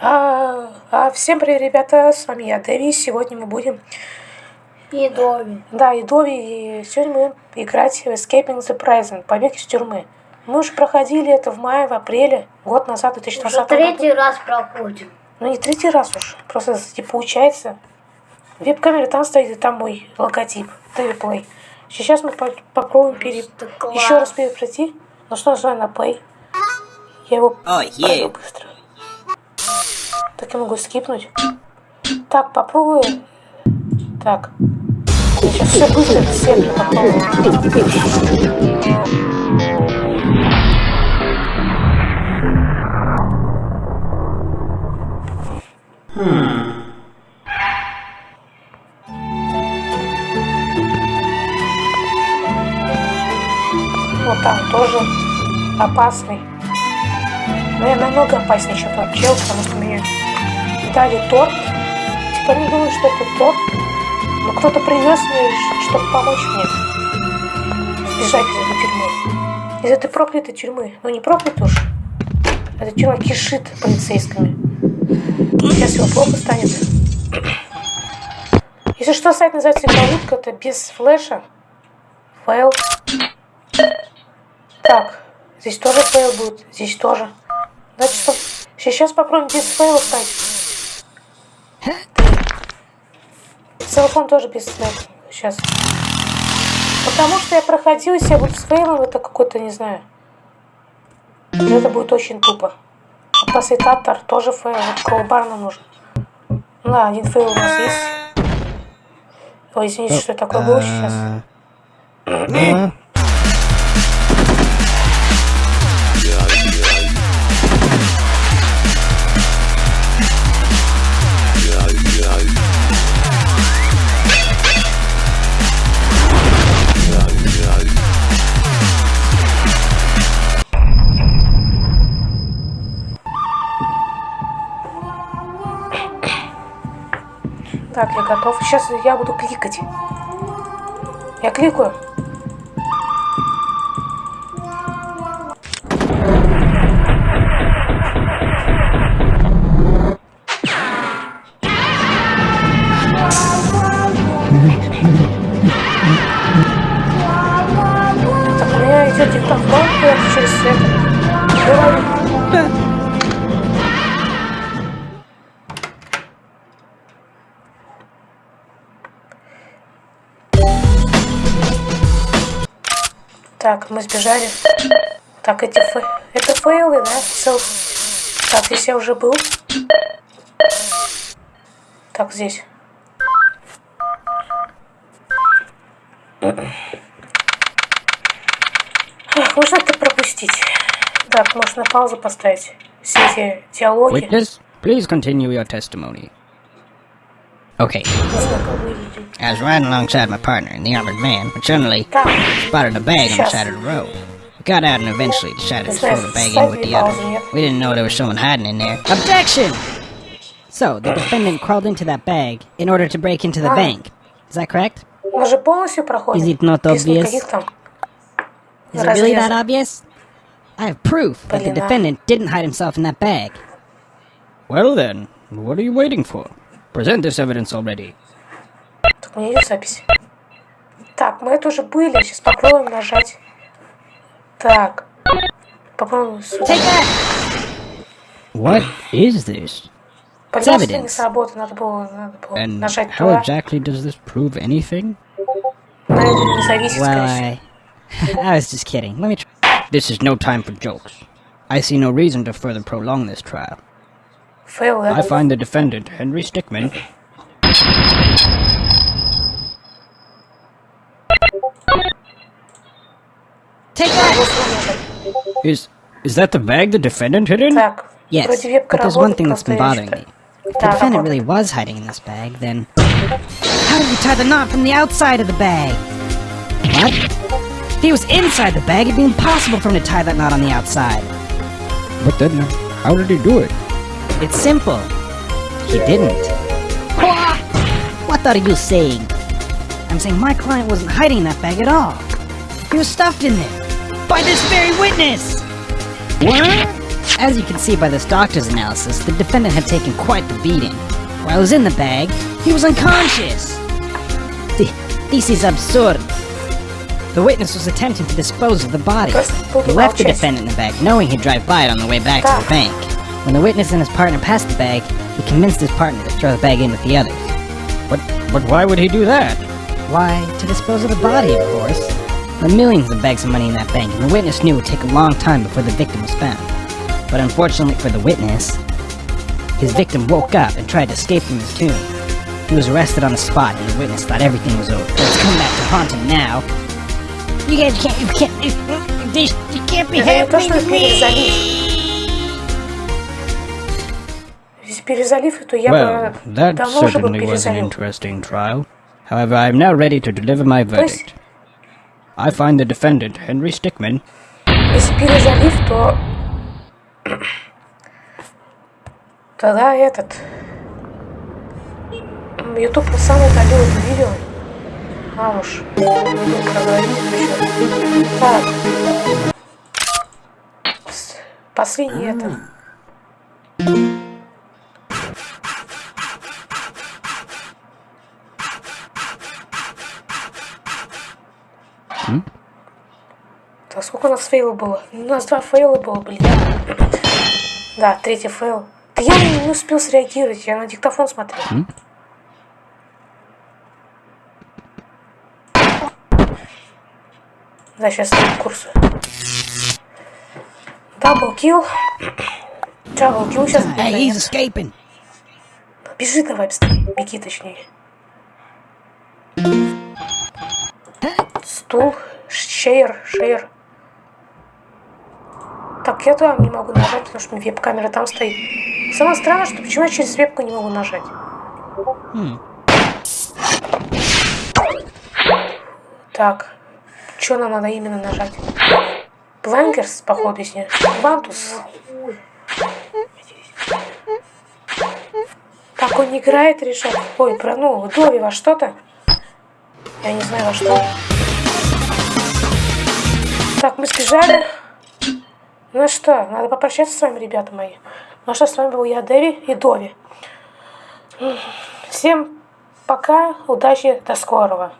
А, а, всем привет, ребята, с вами я, Дэви. Сегодня мы будем... И Дови. Да, и Дови, и сегодня мы будем играть в Escaping the Prison, побег из тюрьмы. Мы уже проходили это в мае, в апреле, год назад, в 2020 Уже третий раз проходим. Ну, не третий раз уж, просто, типа, получается. Веб-камера там стоит, и там мой логотип, Дэви Play. Сейчас мы по попробуем пере... Еще раз перепройти. Ну что, нажимаю на Play. Я его Oh, пройду yeah. быстро. Так я могу скипнуть. Так, попробую. Так. Сейчас все быстро, все попробую. Вот там тоже опасный. Но я намного опаснее, чем тот чел, потому что дали торт. Типа не думаю, что это торт. Но кто-то принес мне, чтобы помочь мне сбежать из этой тюрьмы. Из этой проклятой тюрьмы. Ну не проклятой уж. Эта тюрьма кишит полицейскими. Сейчас его плохо станет. Если что, сайт называется Игровутка, это без флеша. Файл. Так, здесь тоже фейл будет, здесь тоже. Значит, что? Сейчас попробуем без фейла стать. Телефон тоже без фейла. Сейчас. Потому что я проходил, если я буду с фейлом, это какой-то, не знаю. Это будет очень тупо. Пасситатор тоже фейл, вот кроубар нам нужен. Да, один фейл у нас есть. Ой, извините, что такое было сейчас. Так, я готов. Сейчас я буду кликать. Я кликаю. Так, у меня идет диктофон, я через это. Так, мы сбежали. Так, эти фе... Это фейлы, да? Селф. Так, здесь я уже был. Так, здесь. Ах, можно это пропустить? Так, можно паузу поставить. Все эти диалоги. witness, please continue your testimony. Okay. I was riding alongside my partner and the armored man, but suddenly spotted a bag on the side of the road. We got out and eventually decided to throw the bag in with the other. We didn't know there was someone hiding in there. Objection! So, the defendant crawled into that bag in order to break into the bank. Is that correct? Is it not obvious? Is it really that obvious? I have proof that the defendant didn't hide himself in that bag. Well then, what are you waiting for? Present this evidence already. Так, у меня идет запись. Так, мы это уже были. Сейчас попробуем нажать. Так. Попробуем сюда. Take that! What is this? Пожалуйста, не evidence. сработало. Надо было, надо было And нажать how туда. exactly does this prove anything? На это не зависит, Well, скорее всего. I... I was just kidding. Let me try. This is no time for jokes. I see no reason to further prolong this trial. I find the defendant, Henry Stickmin. Take that! Is, is that the bag the defendant hid in? Yes, but there's one thing that's been bothering me. If the defendant really was hiding in this bag, then... How did he tie the knot from the outside of the bag? What? If he was inside the bag, it'd be impossible for him to tie that knot on the outside. But then, how did he do it? It's simple. He didn't. What are you saying? I'm saying my client wasn't hiding that bag at all. He was stuffed in there. By this very witness! What? As you can see by this doctor's analysis, the defendant had taken quite the beating. While he was in the bag, he was unconscious! Th this is absurd. The witness was attempting to dispose of the body. He left the defendant in the bag, knowing he'd drive by it on the way back to the bank. When the witness and his partner passed the bag, he convinced his partner to throw the bag in with the others. But, but why would he do that? Why, to dispose of the body, of course. There were millions of bags of money in that bank, and the witness knew it would take a long time before the victim was found. But unfortunately for the witness, his victim woke up and tried to escape from his tomb. He was arrested on the spot, and the witness thought everything was over. But it's come back to haunt him now. You guys can't, you can't, you can't be happy with me! Перезалив, то я Well, бы that давно уже бы certainly was an перезалил. interesting trial. However, I am now ready to deliver my То есть, verdict. I find the defendant, Henry Stickmin, если перезалив, то... Тогда этот... Ютуб сам удалил это видео. А уж. Так. Последний это. Так, сколько у нас фейлов было? У нас два фейла было, блин. Да, третий фейл. Да я не успел среагировать, я на диктофон смотрел. Да, сейчас я курсу. Double kill. Double kill сейчас. Hey, he's escaping! Бежи давай быстрее. Беги точнее. Стул. Шейер. Шейер. Так, я там не могу нажать, потому что веб-камера там стоит. Самое странное, что почему я через вебку не могу нажать. Так. Что нам надо именно нажать? Блангерс, походу, если. Вантус. Так он не играет, решать. Ой, про, ну, Дови во что-то. Я не знаю во что. Так, мы сбежали. Ну что, надо попрощаться с вами, ребята мои. Ну что, с вами был я, Дэви и Дови. Всем пока, удачи, до скорого.